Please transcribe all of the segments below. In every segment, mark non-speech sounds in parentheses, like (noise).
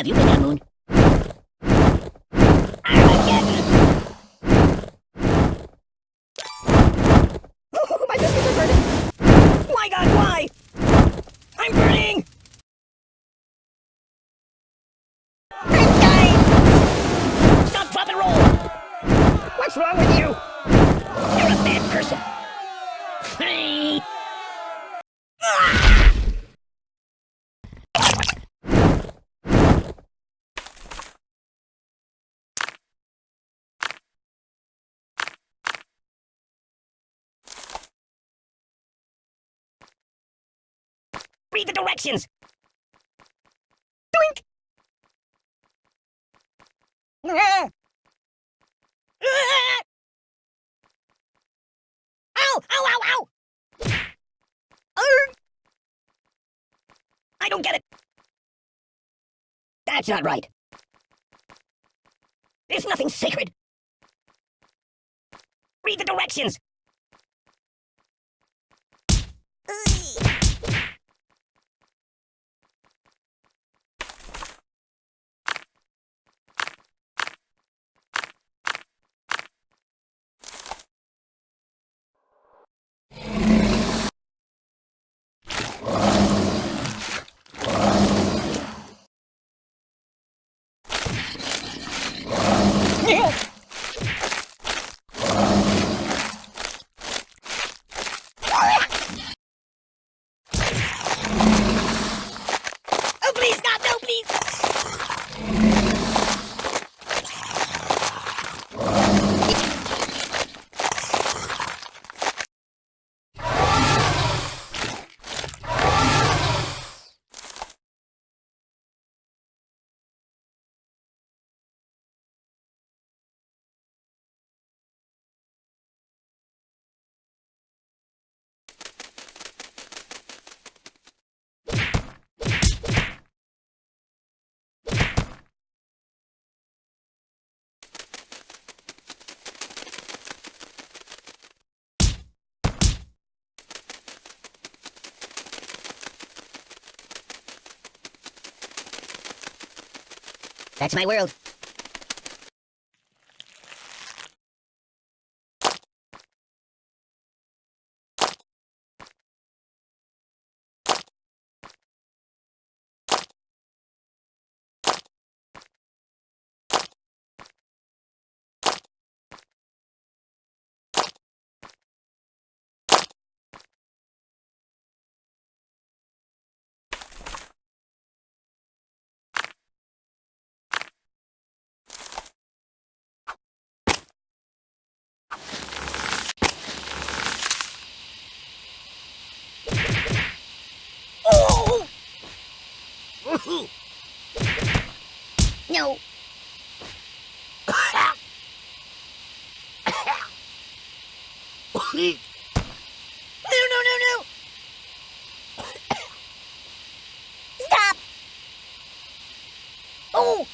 Have you been on Moon? Read the directions! Doink! Ow! Ow, ow, ow! I don't get it! That's not right. There's nothing sacred. Read the directions! Oh, please, God, no, please! That's my world. No. No, no, no, no! Stop! Oh!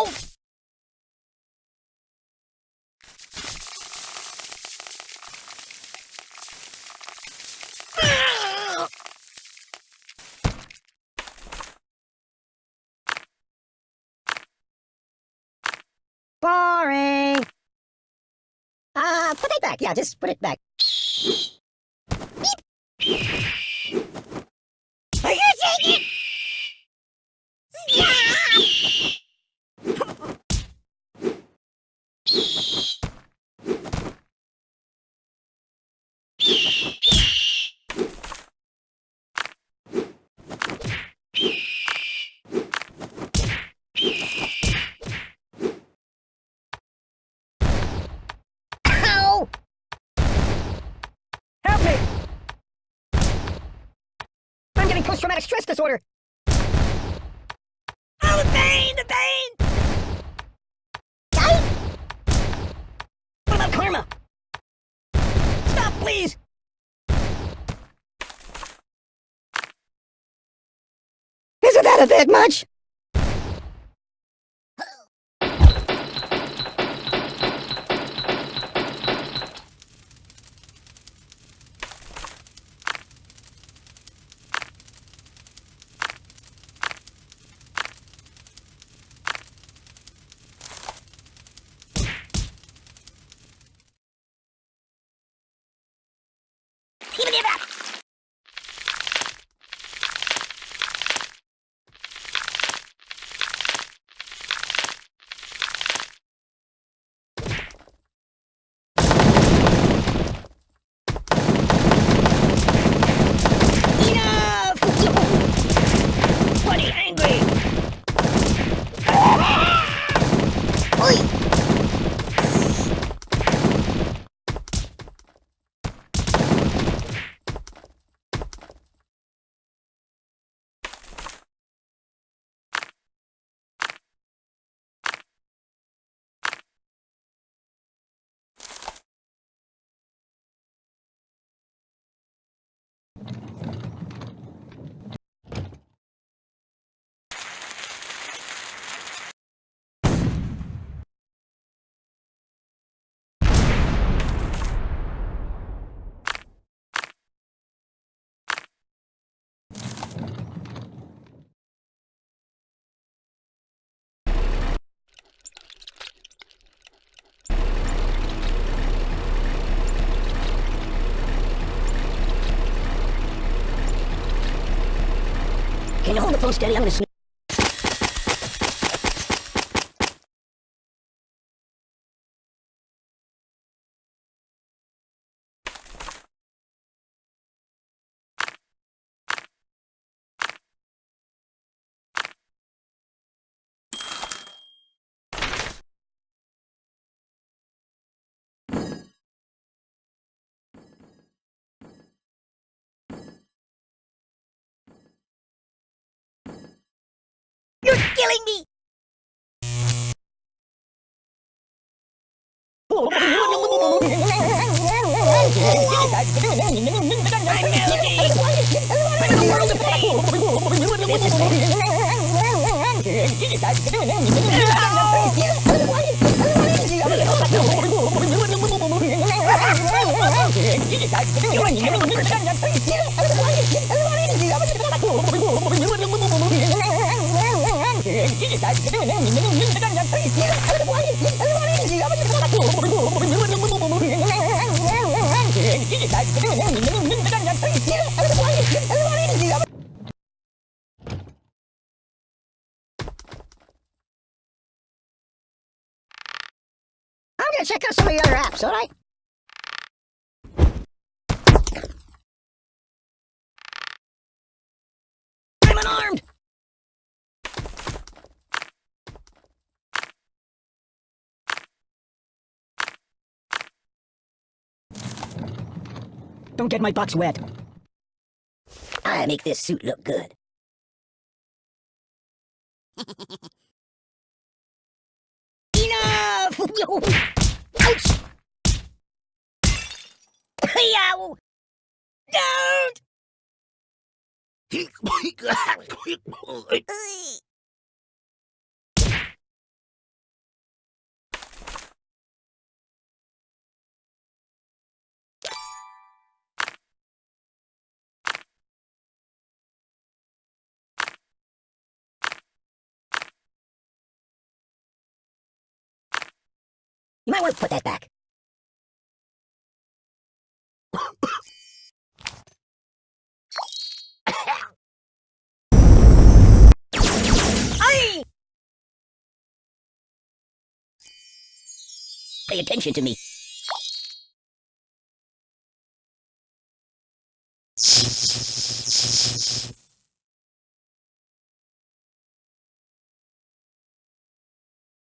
Don't! Boring! Uh, put it back. Yeah, just put it back. Are you taking? Ow! Help me! I'm getting post-traumatic stress disorder! Oh, the pain! The pain! What about karma? Stop, please! Isn't that a bit much? Hold the? I'm gonna sneeze. You're killing me! I'm in a world of pain! I'm gonna check out some of the other apps, alright? I'm Don't get my box wet. I make this suit look good. Enough! Ouch! Yow! Don't! (laughs) (laughs) You might want to put that back. Pay attention to me.